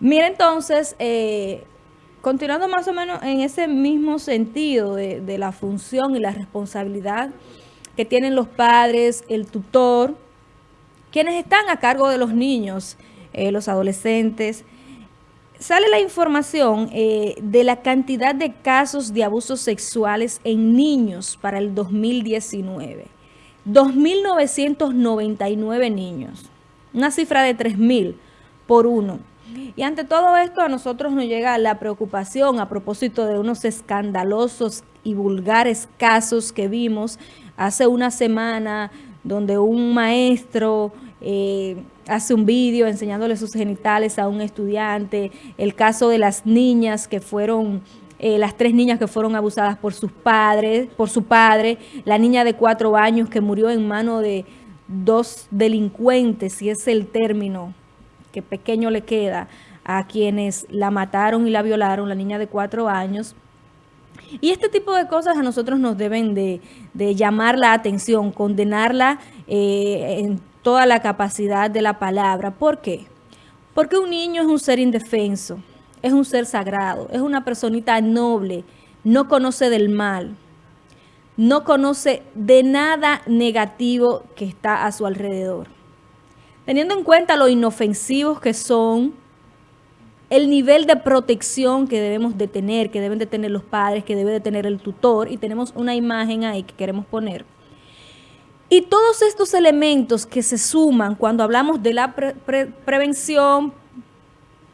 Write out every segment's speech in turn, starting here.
Mira entonces, eh, continuando más o menos en ese mismo sentido de, la función y la responsabilidad que tienen los padres, el tutor, quienes están a cargo de los niños, eh, los adolescentes, sale la información eh, de la cantidad de casos de abusos sexuales en niños para el 2019. 2.999 niños, una cifra de 3.000 por uno. Y ante todo esto a nosotros nos llega la preocupación a propósito de unos escandalosos y vulgares casos que vimos hace una semana donde un maestro eh, hace un vídeo enseñándole sus genitales a un estudiante, el caso de las niñas que fueron eh, las tres niñas que fueron abusadas por sus padres, por su padre, la niña de cuatro años que murió en mano de dos delincuentes, si es el término que pequeño le queda a quienes la mataron y la violaron, la niña de cuatro años. Y este tipo de cosas a nosotros nos deben de, llamar la atención, condenarla eh, en toda la capacidad de la palabra. ¿Por qué? Porque un niño es un ser indefenso, es un ser sagrado, es una personita noble, no conoce del mal, no conoce de nada negativo que está a su alrededor teniendo en cuenta lo inofensivos que son, el nivel de protección que debemos de tener, que deben de tener los padres, que debe de tener el tutor, y tenemos una imagen ahí que queremos poner. Y todos estos elementos que se suman cuando hablamos de la prevención,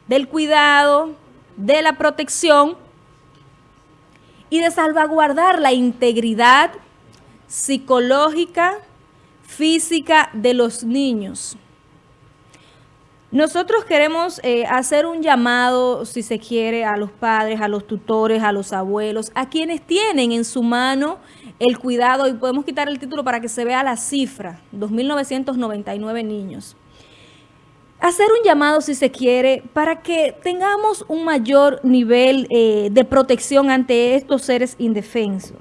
del cuidado, de la protección y de salvaguardar la integridad psicológica, física de los niños. Nosotros queremos eh, hacer un llamado, si se quiere, a los padres, a los tutores, a los abuelos, a quienes tienen en su mano el cuidado, y podemos quitar el título para que se vea la cifra, 2.999 niños. Hacer un llamado, si se quiere, para que tengamos un mayor nivel eh, de protección ante estos seres indefensos.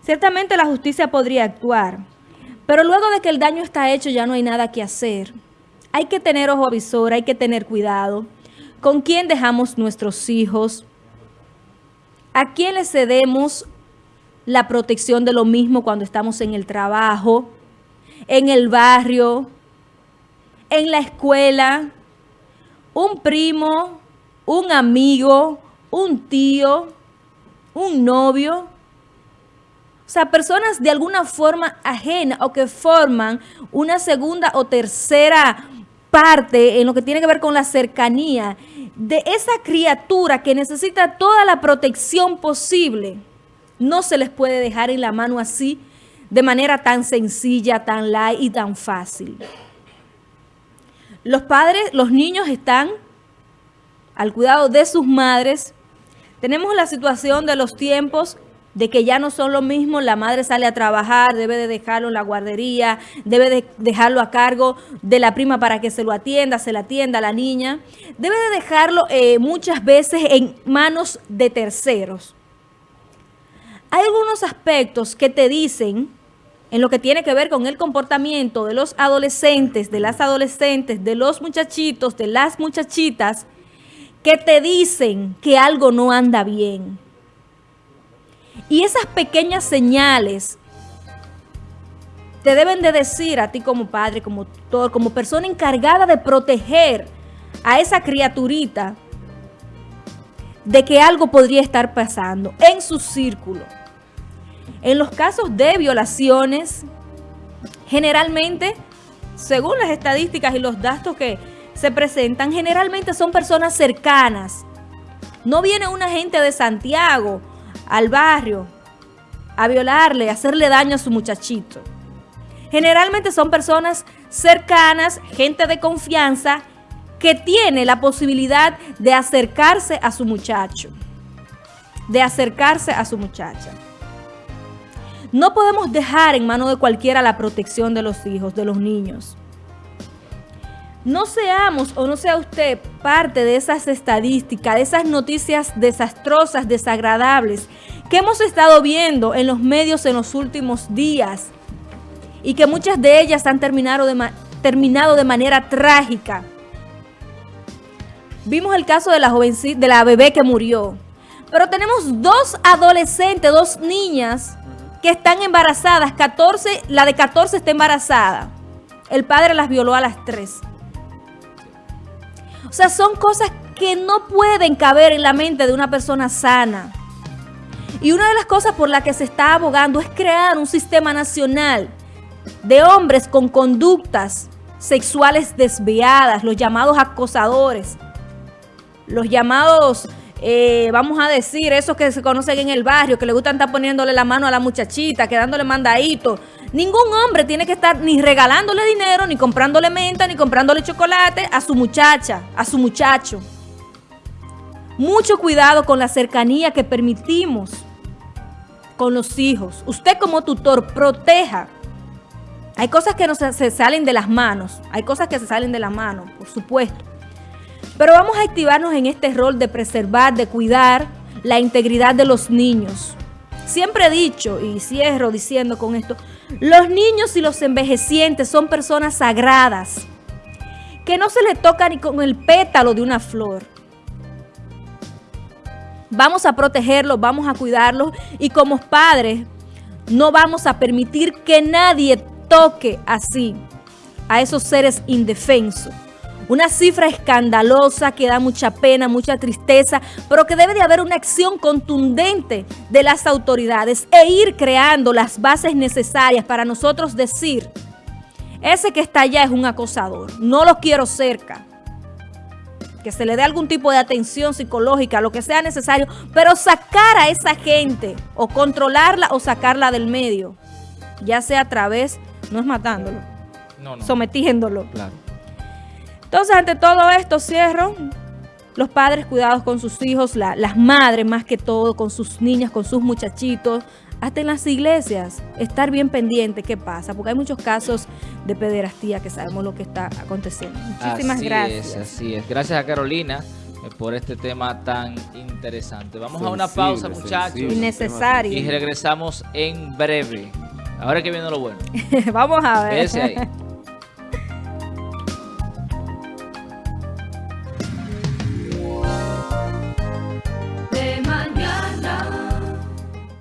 Ciertamente la justicia podría actuar, pero luego de que el daño está hecho ya no hay nada que hacer hay que tener ojo avisor, hay que tener cuidado. ¿Con quién dejamos nuestros hijos? ¿A quién le cedemos la protección de lo mismo cuando estamos en el trabajo, en el barrio, en la escuela? Un primo, un amigo, un tío, un novio. O sea, personas de alguna forma ajena o que forman una segunda o tercera parte en lo que tiene que ver con la cercanía de esa criatura que necesita toda la protección posible, no se les puede dejar en la mano así, de manera tan sencilla, tan light y tan fácil. Los padres, los niños están al cuidado de sus madres. Tenemos la situación de los tiempos de que ya no son lo mismo, la madre sale a trabajar, debe de dejarlo en la guardería, debe de dejarlo a cargo de la prima para que se lo atienda, se la atienda a la niña, debe de dejarlo eh, muchas veces en manos de terceros. Hay algunos aspectos que te dicen, en lo que tiene que ver con el comportamiento de los adolescentes, de las adolescentes, de los muchachitos, de las muchachitas, que te dicen que algo no anda bien y esas pequeñas señales te deben de decir a ti como padre, como tutor, como persona encargada de proteger a esa criaturita de que algo podría estar pasando en su círculo. En los casos de violaciones, generalmente, según las estadísticas y los datos que se presentan, generalmente son personas cercanas. No viene una gente de Santiago al barrio a violarle, a hacerle daño a su muchachito. Generalmente son personas cercanas, gente de confianza, que tiene la posibilidad de acercarse a su muchacho, de acercarse a su muchacha. No podemos dejar en mano de cualquiera la protección de los hijos, de los niños. No seamos o no sea usted parte de esas estadísticas, de esas noticias desastrosas, desagradables, que hemos estado viendo en los medios en los últimos días y que muchas de ellas han terminado de, manera trágica. Vimos el caso de la de la bebé que murió. Pero tenemos dos adolescentes, dos niñas que están embarazadas. 14, la de 14 está embarazada. El padre las violó a las 3. O sea, son cosas que no pueden caber en la mente de una persona sana. Y una de las cosas por las que se está abogando es crear un sistema nacional de hombres con conductas sexuales desviadas, los llamados acosadores, los llamados, eh, vamos a decir, esos que se conocen en el barrio, que le gustan estar poniéndole la mano a la muchachita, quedándole mandadito. Ningún hombre tiene que estar ni regalándole dinero, ni comprándole menta, ni comprándole chocolate a su muchacha, a su muchacho. Mucho cuidado con la cercanía que permitimos con los hijos. Usted como tutor proteja. Hay cosas que no se, salen de las manos. Hay cosas que se salen de las manos, por supuesto. Pero vamos a activarnos en este rol de preservar, de cuidar la integridad de los niños. Siempre he dicho, y cierro diciendo con esto, los niños y los envejecientes son personas sagradas, que no se les toca ni con el pétalo de una flor. Vamos a protegerlos, vamos a cuidarlos y como padres no vamos a permitir que nadie toque así a esos seres indefensos. Una cifra escandalosa que da mucha pena, mucha tristeza, pero que debe de haber una acción contundente de las autoridades e ir creando las bases necesarias para nosotros decir, ese que está allá es un acosador, no lo quiero cerca. Que se le dé algún tipo de atención psicológica, lo que sea necesario, pero sacar a esa gente o controlarla o sacarla del medio, ya sea a través, no es matándolo, sometiéndolo. Entonces, ante todo esto, cierro. Los padres cuidados con sus hijos, las madres más que todo, con sus niñas, con sus muchachitos, hasta en las iglesias, estar bien pendiente qué pasa, porque hay muchos casos de pederastía que sabemos lo que está aconteciendo. Muchísimas así gracias. Es, así es. Gracias a Carolina eh, por este tema tan interesante. Vamos a una pausa, muchachos. Innecesario. Y regresamos en breve. Ahora que viene lo bueno. Vamos a ver. Ese ahí.